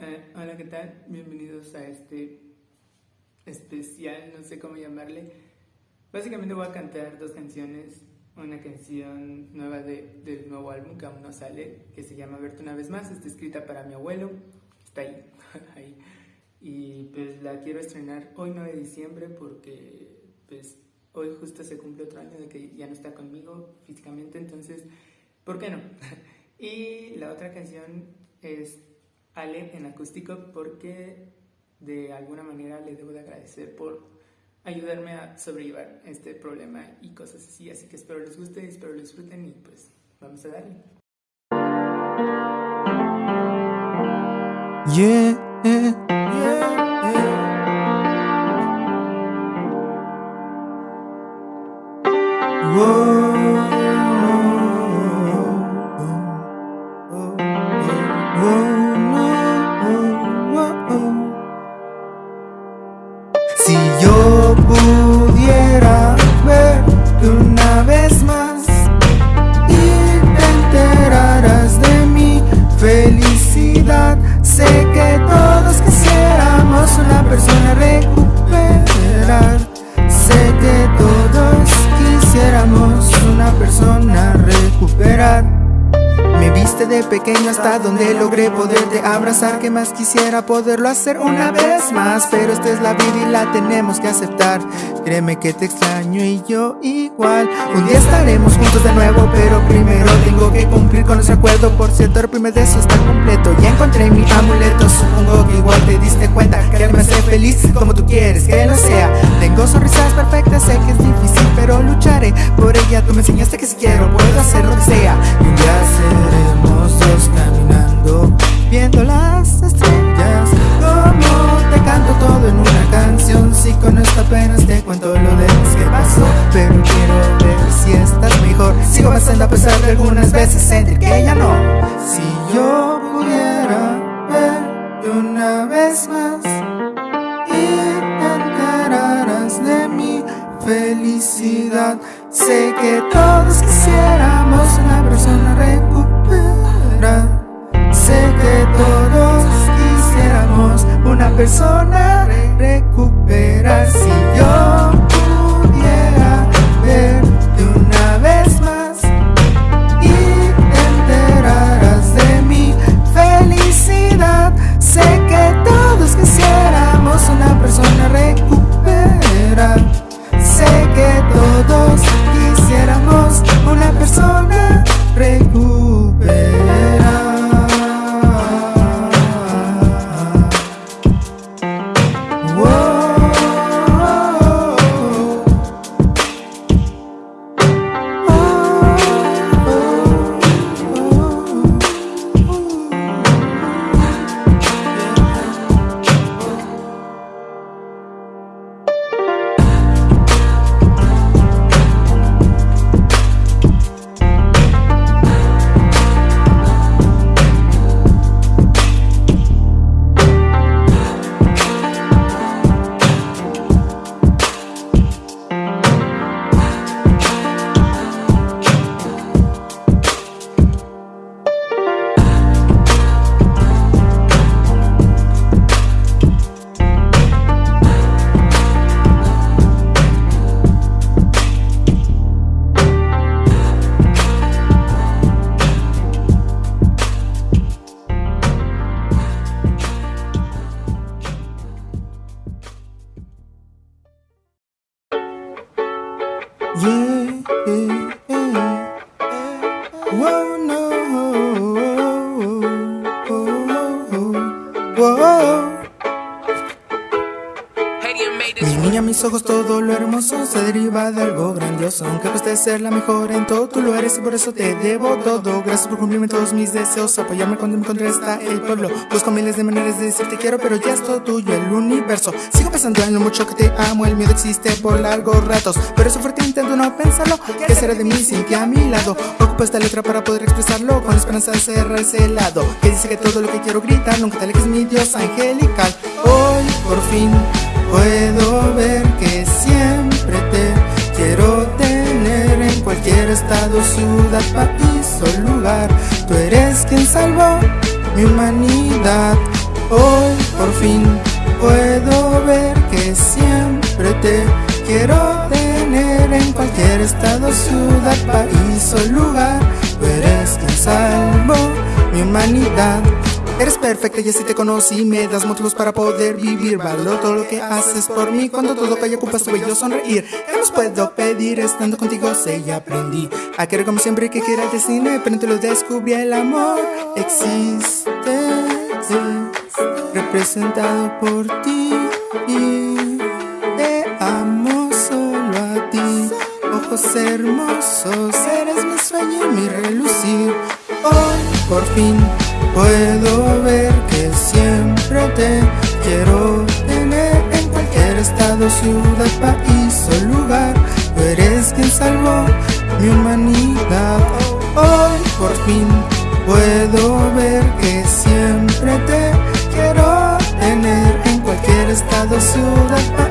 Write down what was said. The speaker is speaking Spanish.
Eh, hola, ¿qué tal? Bienvenidos a este especial, no sé cómo llamarle. Básicamente voy a cantar dos canciones. Una canción nueva de, del nuevo álbum que aún no sale, que se llama Verte una vez más. Está escrita para mi abuelo. Está ahí, ahí. Y pues la quiero estrenar hoy 9 de diciembre porque pues hoy justo se cumple otro año de que ya no está conmigo físicamente, entonces, ¿por qué no? y la otra canción es Ale en acústico porque de alguna manera le debo de agradecer por ayudarme a sobrellevar este problema y cosas así. Así que espero les guste, espero lo disfruten y pues vamos a darle. Yeah, Me viste de pequeño hasta donde logré poderte abrazar. Que más quisiera poderlo hacer una vez más Pero esta es la vida y la tenemos que aceptar. Créeme que te extraño y yo igual. Un día estaremos juntos de nuevo Pero primero tengo que cumplir con ese acuerdo. Por cierto el primer deseo está completo. Ya encontré mi amuleto. Supongo que igual te diste cuenta Que me hace feliz como tú quieres que lo sea. Tengo sonrisas perfectas, sé que es difícil Pero lucharé por ella. Tú me enseñaste que si quiero puedo hacer lo que sea. Y un día seremos persona recuperar Yeah, ojos, todo lo hermoso se deriva de algo grandioso. Aunque cueste ser la mejor en todo, tú lo eres y por eso te debo todo. Gracias por cumplirme todos mis deseos, apoyarme cuando me encontré hasta el pueblo. Busco miles de maneras de decirte quiero, pero ya es todo tuyo, el universo. Sigo pensando en lo mucho que te amo, el miedo existe por largos ratos. Pero eso fuerte intento no pensarlo. ¿Qué será de mí sin ti a mi lado? Ocupo esta letra para poder expresarlo, con esperanza de cerrar ese lado. Que dice que todo lo que quiero gritar, nunca te alejes mi Dios angelical. Hoy, por fin. Puedo ver que siempre te quiero tener en cualquier estado, ciudad, país o lugar. Tú eres quien salvó mi humanidad. Hoy por fin puedo perfecta y así te conocí Me das motivos para poder vivir. Valoro todo lo que haces por mí Cuando todo calla ocupas tu bello sonreír. ¿Qué nos puedo pedir? Estando contigo sé y aprendí. A querer como siempre que quiera el destino Pero te lo descubrí El amor existe Representado por ti. Te amo solo a ti. Ojos hermosos Eres mi sueño y mi relucir. Hoy por fin Puedo ver quiero tener en cualquier estado, ciudad, país o lugar. Tú eres quien salvó mi humanidad. Hoy por fin puedo ver que siempre te quiero tener en cualquier estado, ciudad, país.